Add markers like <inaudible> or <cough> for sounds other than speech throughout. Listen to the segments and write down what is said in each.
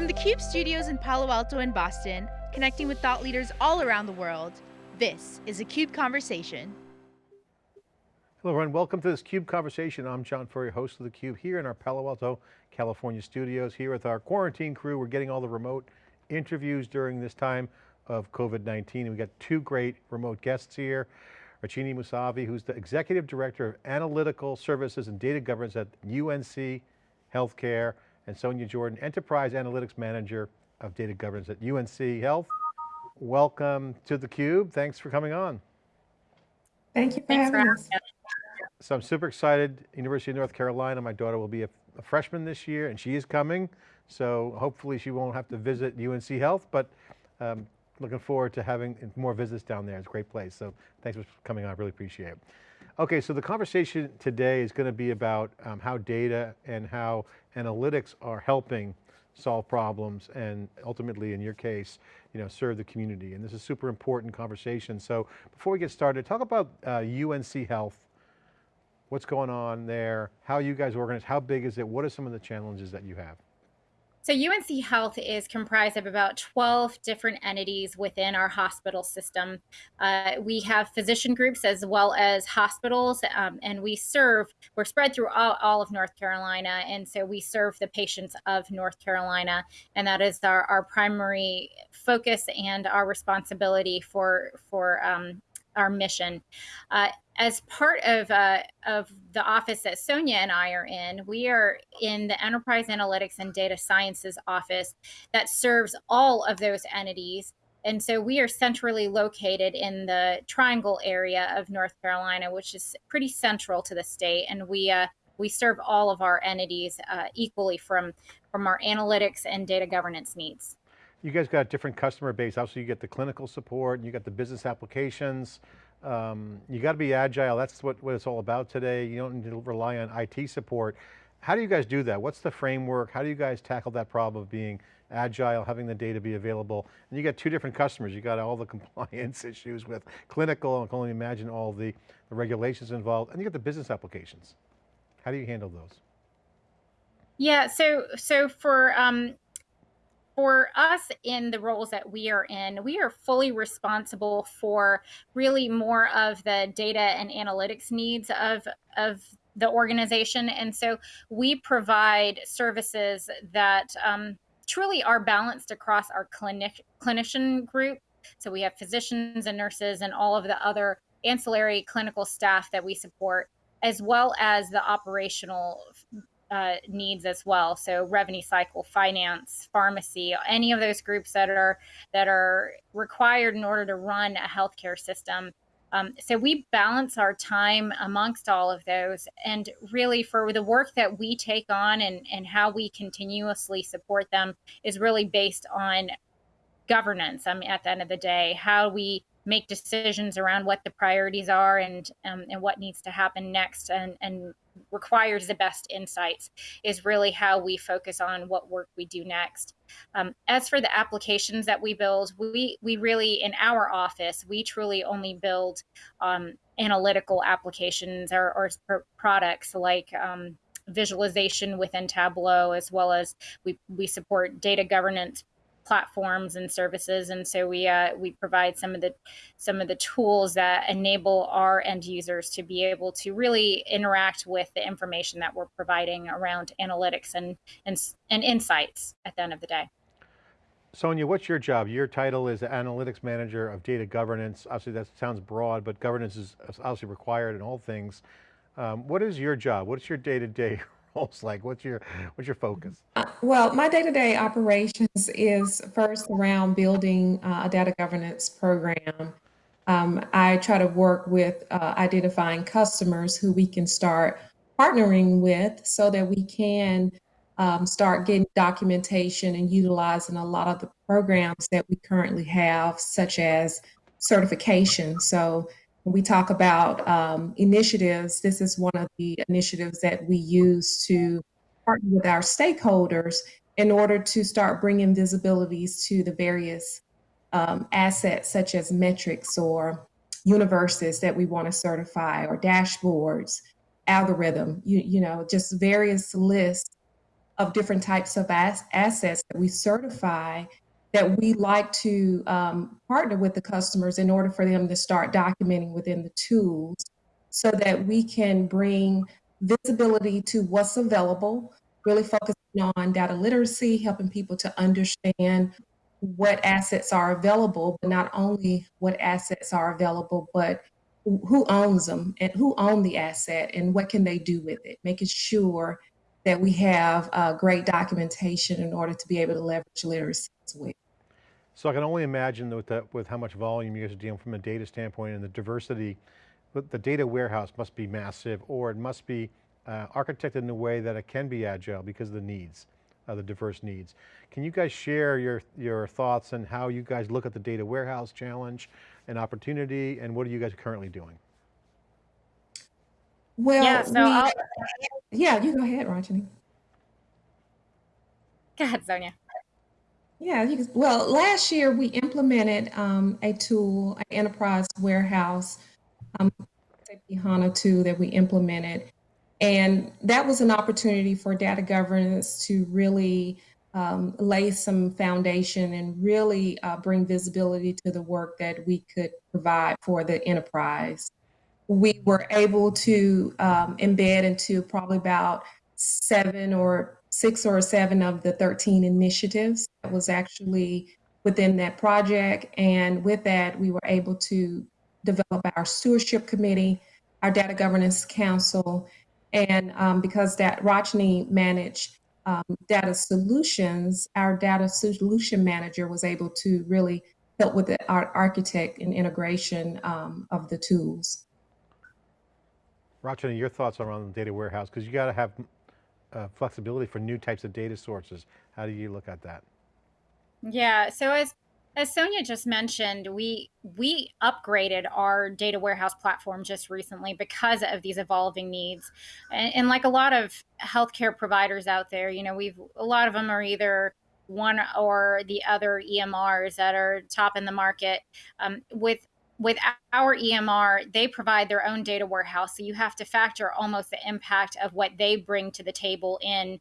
From the CUBE studios in Palo Alto and Boston, connecting with thought leaders all around the world, this is a CUBE Conversation. Hello everyone, welcome to this CUBE Conversation. I'm John Furrier, host of theCUBE here in our Palo Alto, California studios, here with our quarantine crew. We're getting all the remote interviews during this time of COVID-19. We've got two great remote guests here. Rachini Musavi, who's the Executive Director of Analytical Services and Data Governance at UNC Healthcare, and Sonia Jordan, Enterprise Analytics Manager of Data Governance at UNC Health. Welcome to theCUBE, thanks for coming on. Thank you for Thanks having for us. So I'm super excited, University of North Carolina, my daughter will be a, a, freshman this year and she is coming. So hopefully she won't have to visit UNC Health, but um, looking forward to having more visits down there. It's a great place. So thanks for coming on, I really appreciate it. Okay, so the conversation today is going to be about um, how data and how analytics are helping solve problems and ultimately in your case, you know, serve the community. And this is a super important conversation. So before we get started, talk about uh, UNC Health what's going on there, how you guys organize, how big is it, what are some of the challenges that you have? So UNC Health is comprised of about 12 different entities within our hospital system. Uh, we have physician groups as well as hospitals, um, and we serve, we're spread through all, all, of North Carolina, and so we serve the patients of North Carolina, and that is our, our primary focus and our responsibility for, for um, our mission. Uh, as part of uh, of the office that Sonia and I are in, we are in the Enterprise Analytics and Data Sciences office that serves all of those entities. And so we are centrally located in the Triangle area of North Carolina, which is pretty central to the state, and we uh, we serve all of our entities uh, equally from from our analytics and data governance needs. You guys got a different customer base. Obviously you get the clinical support, and you got the business applications. Um, you got to be agile. That's what, what it's all about today. You don't need to rely on IT support. How do you guys do that? What's the framework? How do you guys tackle that problem of being agile, having the data be available? And you got two different customers. You got all the <laughs> compliance issues with clinical, I can only imagine all the, the regulations involved, and you got the business applications. How do you handle those? Yeah, so so for um, for us in the roles that we are in, we are fully responsible for really more of the data and analytics needs of, of the organization. And so we provide services that um, truly are balanced across our clinic, clinician group. So we have physicians and nurses and all of the other ancillary clinical staff that we support, as well as the operational uh, needs as well. So revenue cycle, finance, pharmacy, any of those groups that are that are required in order to run a healthcare system. Um, so we balance our time amongst all of those, and really for the work that we take on and and how we continuously support them is really based on governance. I mean, at the end of the day, how we make decisions around what the priorities are and um, and what needs to happen next and and requires the best insights is really how we focus on what work we do next. Um, as for the applications that we build, we we really in our office we truly only build um, analytical applications or, or products like um, visualization within Tableau, as well as we, we support data governance platforms and services and so we uh, we provide some of the some of the tools that enable our end users to be able to really interact with the information that we're providing around analytics and and, and insights at the end of the day. Sonia, what's your job? Your title is Analytics Manager of Data Governance. Obviously that sounds broad, but governance is obviously required in all things. Um, what is your job? What's your day-to-day -day <laughs> roles like? What's your what's your focus? Well, my day-to-day operations is first around building uh, a data governance program. Um, I try to work with uh, identifying customers who we can start partnering with so that we can um, start getting documentation and utilizing a lot of the programs that we currently have, such as certification. So when we talk about um, initiatives, this is one of the initiatives that we use to partner with our stakeholders in order to start bringing visibilities to the various um, assets such as metrics or universes that we want to certify or dashboards, algorithm, you, you know, just various lists of different types of as- assets that we certify that we like to um, partner with the customers in order for them to start documenting within the tools so that we can bring visibility to what's available, really focusing on data literacy, helping people to understand what assets are available, but not only what assets are available, but who owns them and who own the asset and what can they do with it, making sure that we have uh, great documentation in order to be able to leverage literacy as well. So I can only imagine with, that, with how much volume you guys are dealing from a data standpoint and the diversity, the data warehouse must be massive or it must be uh, architected in a way that it can be agile because of the needs, uh, the diverse needs. Can you guys share your, your thoughts on how you guys look at the data warehouse challenge and opportunity and what are you guys currently doing? Well, Yeah, so we, yeah, you go ahead, Rachini. go ahead, Sonia. Yeah, you can, well, last year we implemented um, a tool, an enterprise warehouse, um, SAP HANA 2 that we implemented. And that was an opportunity for data governance to really um, lay some foundation and really uh, bring visibility to the work that we could provide for the enterprise. We were able to um, embed into probably about seven or six or seven of the 13 initiatives that was actually within that project. And with that, we were able to develop our stewardship committee, our data governance council, and um, because that Rachini managed um, data solutions, our data solution manager was able to really help with the our architect and integration um, of the tools. Rachini, your thoughts around the data warehouse, because you got to have uh, flexibility for new types of data sources. How do you look at that? Yeah, so as as Sonia just mentioned, we we upgraded our data warehouse platform just recently because of these evolving needs, and, and like a lot of healthcare providers out there, you know, we've a lot of them are either one or the other EMRs that are top in the market. Um, with with our EMR, they provide their own data warehouse, so you have to factor almost the impact of what they bring to the table in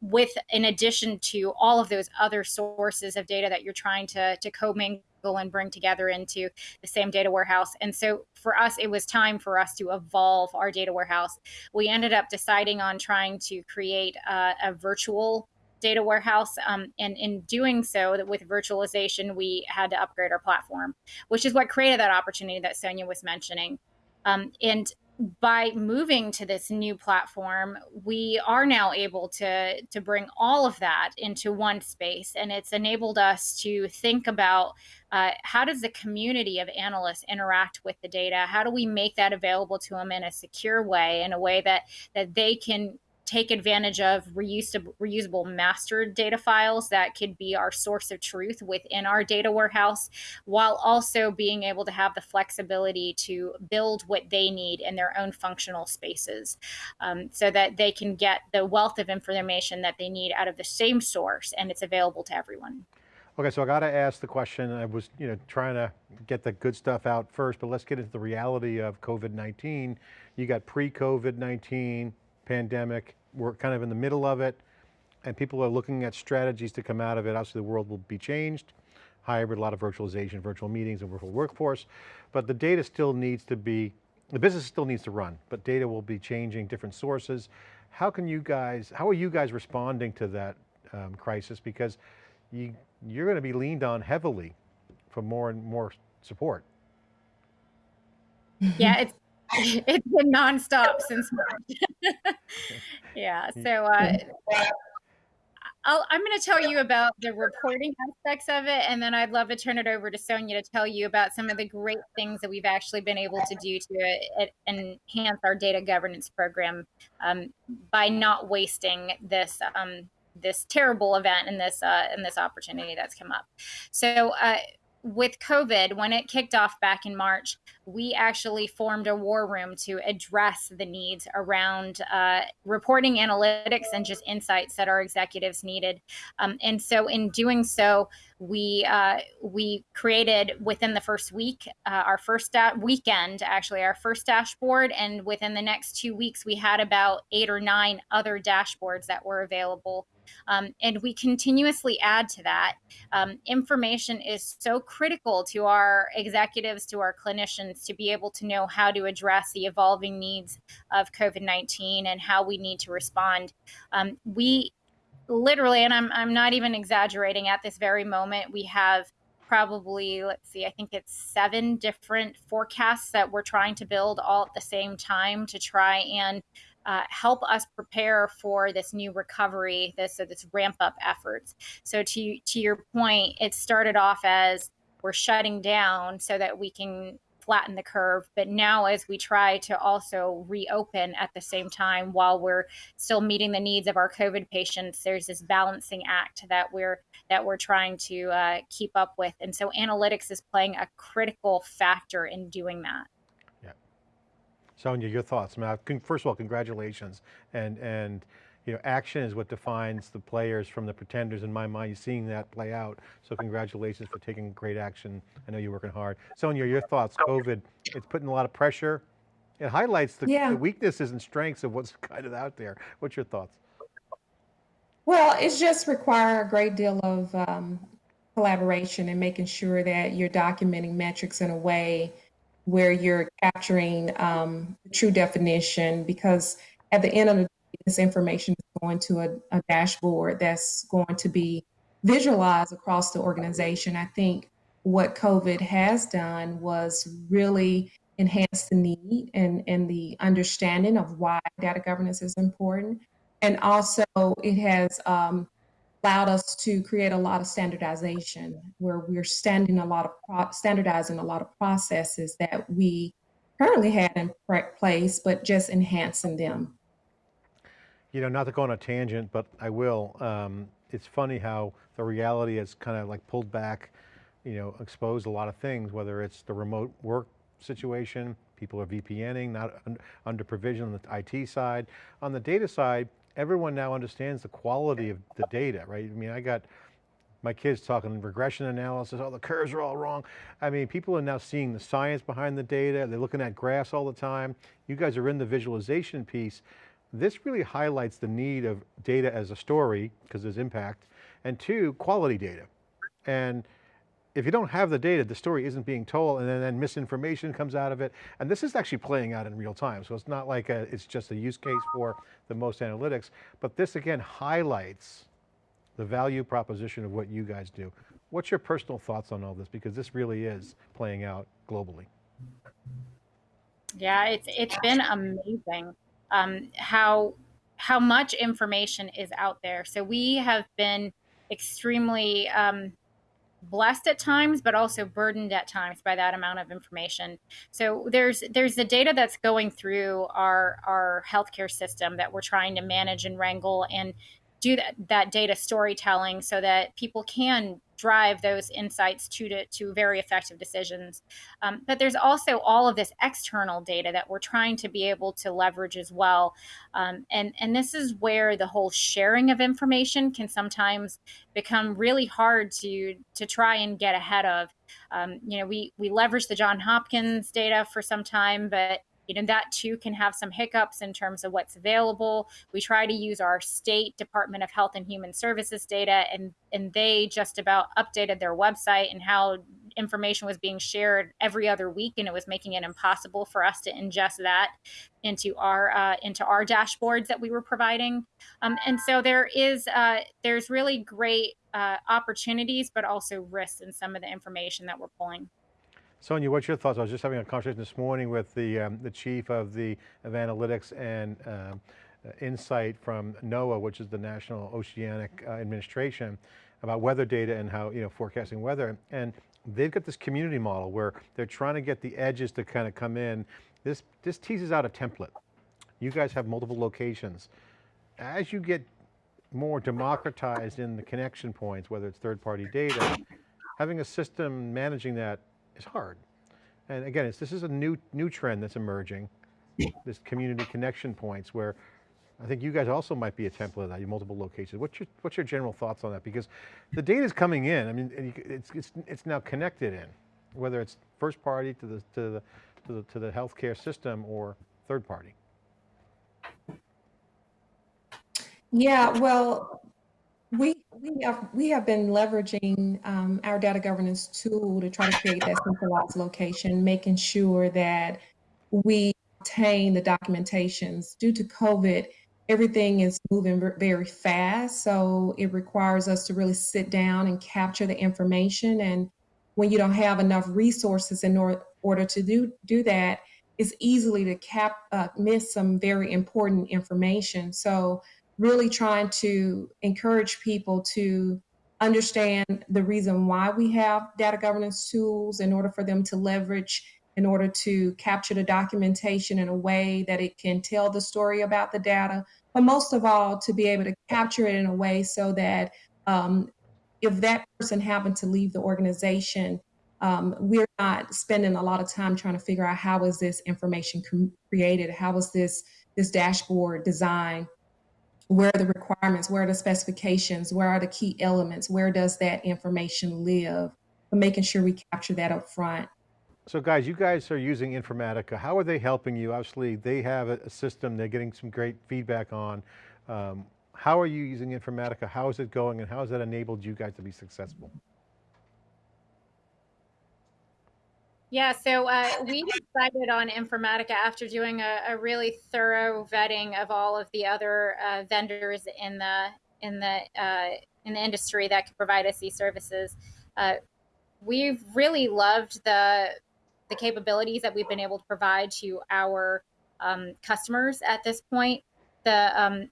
with in addition to all of those other sources of data that you're trying to to commingle and bring together into the same data warehouse. And so for us, it was time for us to evolve our data warehouse. We ended up deciding on trying to create a, a virtual data warehouse. Um, and in doing so, that with virtualization, we had to upgrade our platform, which is what created that opportunity that Sonia was mentioning. Um, and by moving to this new platform, we are now able to to bring all of that into one space, and it's enabled us to think about uh, how does the community of analysts interact with the data? How do we make that available to them in a secure way, in a way that that they can take advantage of reusable, reusable master data files that could be our source of truth within our data warehouse, while also being able to have the flexibility to build what they need in their own functional spaces um, so that they can get the wealth of information that they need out of the same source and it's available to everyone. Okay, so I got to ask the question, I was you know, trying to get the good stuff out first, but let's get into the reality of COVID-19. You got pre-COVID-19 pandemic, we're kind of in the middle of it and people are looking at strategies to come out of it. Obviously the world will be changed, hybrid, a lot of virtualization, virtual meetings and virtual workforce, but the data still needs to be, the business still needs to run, but data will be changing different sources. How can you guys, how are you guys responding to that um, crisis? Because you, you're going to be leaned on heavily for more and more support. Yeah, it's <laughs> it's been nonstop since <laughs> March. <laughs> yeah. So uh, i am going to tell you about the reporting aspects of it, and then I'd love to turn it over to Sonia to tell you about some of the great things that we've actually been able to do to uh, enhance our data governance program um, by not wasting this um, this terrible event and this uh, and this opportunity that's come up. So. Uh, with COVID, when it kicked off back in March, we actually formed a war room to address the needs around uh, reporting analytics and just insights that our executives needed. Um, and so, in doing so, we uh, we created within the first week uh, our first da- weekend actually our first dashboard and within the next two weeks we had about eight or nine other dashboards that were available um, and we continuously add to that. Um, information is so critical to our executives, to our clinicians, to be able to know how to address the evolving needs of COVID 19 and how we need to respond. Um, we literally, and I'm, I'm not even exaggerating, at this very moment, we have probably let's see i think it's seven different forecasts that we're trying to build all at the same time to try and uh, help us prepare for this new recovery, this uh, this ramp up efforts. So to to your point, it started off as we're shutting down so that we can flatten the curve. But now, as we try to also reopen at the same time while we're still meeting the needs of our COVID patients, there's this balancing act that we're that we're trying to uh, keep up with. And so, analytics is playing a critical factor in doing that. Sonia, your thoughts. Matt, first of all, congratulations. And, and you know, action is what defines the players from the pretenders in my mind, You're seeing that play out. So congratulations for taking great action. I know you're working hard. Sonia, your thoughts, COVID, it's putting a lot of pressure. It highlights the, Yeah. the weaknesses and strengths of what's <laughs> kind of out there. What's your thoughts? Well, it's just require a great deal of um, collaboration and making sure that you're documenting metrics in a way where you're capturing um, the true definition because at the end of the day, this information is going to a, a dashboard that's going to be visualized across the organization. I think what COVID has done was really enhance the need and, and the understanding of why data governance is important. And also, it has um, allowed us to create a lot of standardization where we're standing a lot of standardizing a lot of processes that we currently had in place, but just enhancing them. You know, not to go on a tangent, but I will. Um, it's funny how the reality has kind of like pulled back, you know, exposed a lot of things, whether it's the remote work situation, people are VPNing, not under provision on the IT side. On the data side, everyone now understands the quality of the data, right? I mean, I got my kids talking regression analysis, oh, the curves are all wrong. I mean, people are now seeing the science behind the data. They're looking at graphs all the time. You guys are in the visualization piece. This really highlights the need of data as a story, because there's impact, and two, quality data. And if you don't have the data, the story isn't being told and then, then, misinformation comes out of it. And this is actually playing out in real time. So it's not like a, it's just a use case for the most analytics, but this again highlights the value proposition of what you guys do. What's your personal thoughts on all this? Because this really is playing out globally. Yeah, it's, it's been amazing um, how, how much information is out there. So we have been extremely um, blessed at times but also burdened at times by that amount of information. So there's there's the data that's going through our our healthcare system that we're trying to manage and wrangle and do that, that data storytelling so that people can drive those insights to, to, to very effective decisions. Um, but there's also all of this external data that we're trying to be able to leverage as well. Um, and, and this is where the whole sharing of information can sometimes become really hard to, to try and get ahead of. Um, you know, we, we leverage the John Hopkins data for some time, but you know that too can have some hiccups in terms of what's available. We try to use our state department of health and human services data and and they just about updated their website and how information was being shared every other week and it was making it impossible for us to ingest that into our uh, into our dashboards that we were providing. Um, and so there is uh, there's really great uh, opportunities but also risks in some of the information that we're pulling Sonia, what's your thoughts? I was just having a conversation this morning with the, um, the chief of the of analytics and um, insight from NOAA, which is the National Oceanic uh, Administration, about weather data and how, you know, forecasting weather. And they've got this community model where they're trying to get the edges to kind of come in. This, this teases out a template. You guys have multiple locations. As you get more democratized in the connection points, whether it's third party data, having a system managing that is hard. And again, it's, this is a new, new trend that's emerging, this community connection points where I think you guys also might be a template of that, you multiple locations. What's your, what's your general thoughts on that? Because the data is coming in, I mean, it's, it's, it's now connected in, whether it's first party to the, to the, to the, to the healthcare system or third party. Yeah, well, we have we have been leveraging um, our data governance tool to try to create that centralized location, making sure that we obtain the documentations. Due to COVID, everything is moving very fast, so it requires us to really sit down and capture the information. And when you don't have enough resources in or, order to do do that, it's easily to cap uh, miss some very important information. So really trying to encourage people to understand the reason why we have data governance tools in order for them to leverage in order to capture the documentation in a way that it can tell the story about the data but most of all to be able to capture it in a way so that um, if that person happened to leave the organization um, we're not spending a lot of time trying to figure out how is this information created? How was this this dashboard designed where are the requirements, where are the specifications, where are the key elements, where does that information live, but making sure we capture that up front. So guys, you guys are using Informatica. How are they helping you? Obviously, they have a, system they're getting some great feedback on. Um, how are you using Informatica? How is it going and how has that enabled you guys to be successful? Yeah, so uh, we decided on Informatica after doing a, a, really thorough vetting of all of the other uh, vendors in the in the uh, in the industry that could provide us these services. Uh, we've really loved the the capabilities that we've been able to provide to our um, customers at this point. The um,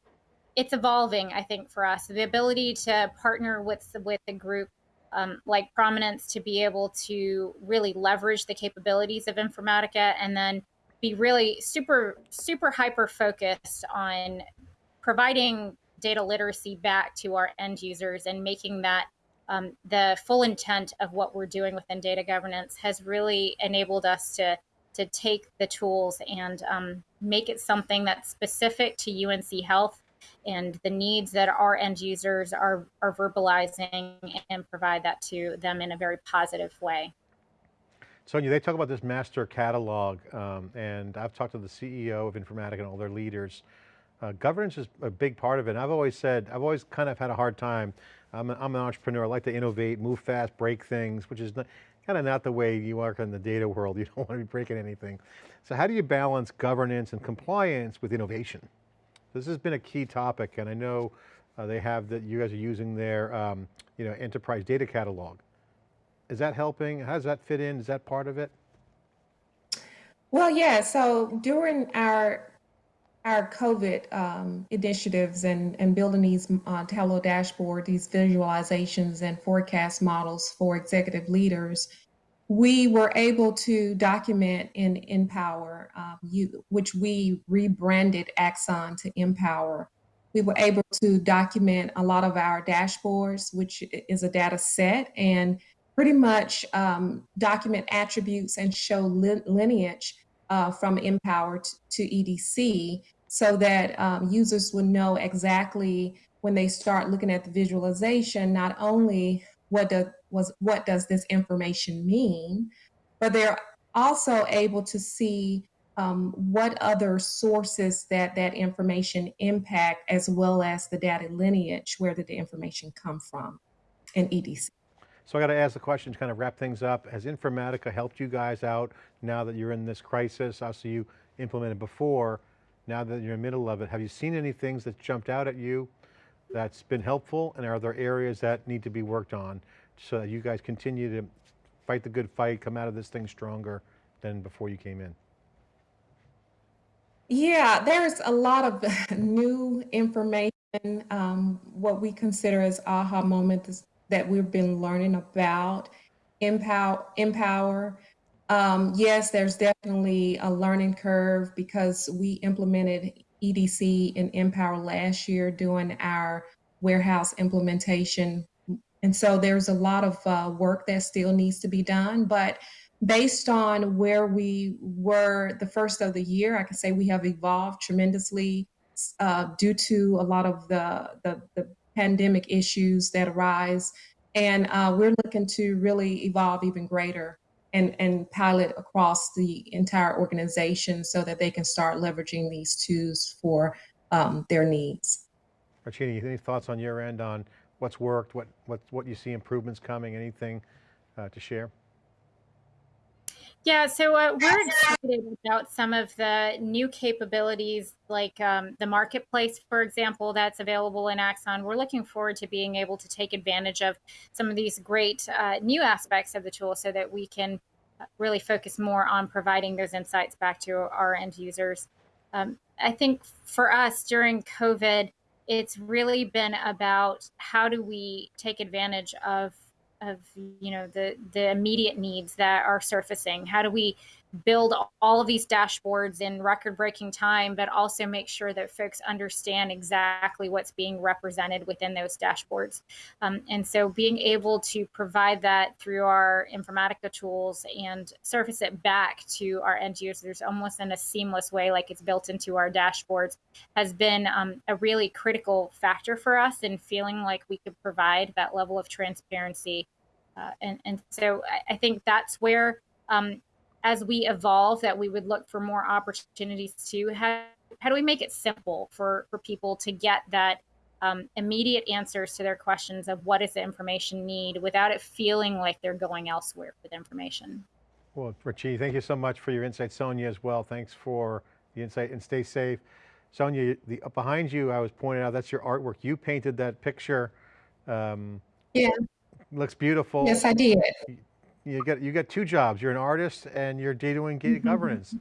it's evolving, I think, for us. The ability to partner with with a group um, like Prominence to be able to really leverage the capabilities of Informatica and then be really super, super hyper focused on providing data literacy back to our end users and making that um, the full intent of what we're doing within data governance has really enabled us to to take the tools and um, make it something that's specific to UNC Health and the needs that our end users are, are verbalizing and provide that to them in a very positive way. Sonia, they talk about this master catalog, um, and I've talked to the CEO of Informatica and all their leaders. Uh, governance is a big part of it. And I've always said, I've always kind of had a hard time. I'm, a, I'm an entrepreneur, I like to innovate, move fast, break things, which is not, kind of not the way you work in the data world. <laughs> You don't want to be breaking anything. So how do you balance governance and compliance with innovation? This has been a key topic, and I know uh, they have that you guys are using their um, you know, enterprise data catalog. Is that helping? How does that fit in? Is that part of it? Well, yeah. So during our our COVID um, initiatives and, and building these uh, Tableau dashboard, these visualizations and forecast models for executive leaders, we were able to document in Empower, um, you, which we rebranded Axon to Empower. We were able to document a lot of our dashboards, which is a data set, and pretty much um, document attributes and show li lineage uh, from Empower to EDC so that um, users would know exactly when they start looking at the visualization, not only what does was what does this information mean, but they're also able to see um, what other sources that that information impact, as well as the data lineage, where did the information come from in EDC. So I got to ask the question to kind of wrap things up. Has Informatica helped you guys out now that you're in this crisis? Obviously you implemented before, now that you're in the middle of it, have you seen any things that jumped out at you that's been helpful? And are there areas that need to be worked on so that you guys continue to fight the good fight, come out of this thing stronger than before you came in? Yeah, there's a lot of <laughs> new information, um, what we consider as aha moments that we've been learning about Empower. Empower. Um, yes, there's definitely a learning curve because we implemented EDC and Empower last year doing our warehouse implementation And so there's a lot of uh, work that still needs to be done. But based on where we were the first of the year, I can say we have evolved tremendously uh, due to a lot of the, the, the pandemic issues that arise. And uh, we're looking to really evolve even greater and, and pilot across the entire organization so that they can start leveraging these tools for um, their needs. Rachini, any thoughts on your end on what's worked, what, what, what you see improvements coming, anything uh, to share? Yeah, so uh, we're excited about some of the new capabilities like um, the marketplace, for example, that's available in Axon. We're looking forward to being able to take advantage of some of these great uh, new aspects of the tool so that we can uh, really focus more on providing those insights back to our end users. Um, I think for us during COVID, it's really been about how do we take advantage of of you know the the immediate needs that are surfacing. How do we build all of these dashboards in record breaking time but also make sure that folks understand exactly what's being represented within those dashboards. Um, and so being able to provide that through our informatica tools and surface it back to our end users almost in a seamless way like it's built into our dashboards has been um, a really critical factor for us in feeling like we could provide that level of transparency. Uh, and, and so I, I think that's where, um, as we evolve, that we would look for more opportunities to how, how do we make it simple for, for people to get that um, immediate answers to their questions of what is the information need without it feeling like they're going elsewhere with information. Well, Richie, thank you so much for your insight. Sonia as well, thanks for the insight and stay safe. Sonia, the, behind you, I was pointing out, that's your artwork. You painted that picture. Um, yeah. Looks beautiful. Yes, I did. You get you got two jobs. You're an artist and you're data and data governance.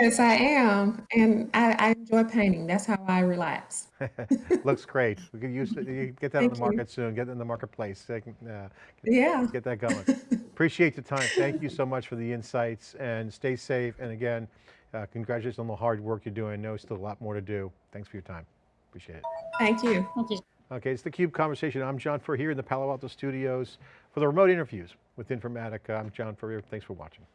Yes, I am. And I, I enjoy painting. That's how I relax. <laughs> Looks great. <laughs> We could use it. You get that in Thank the you. market soon. Get it in the marketplace. Can, uh, Yeah. get that going. <laughs> Appreciate the time. Thank you so much for the insights and stay safe. And again, uh, congratulations on the hard work you're doing. I know still a lot more to do. Thanks for your time. Appreciate it. Thank you. Thank you. Okay, it's the Cube Conversation. I'm John Furrier here in the Palo Alto studios for the remote interviews with Informatica. I'm John Furrier. Thanks for watching.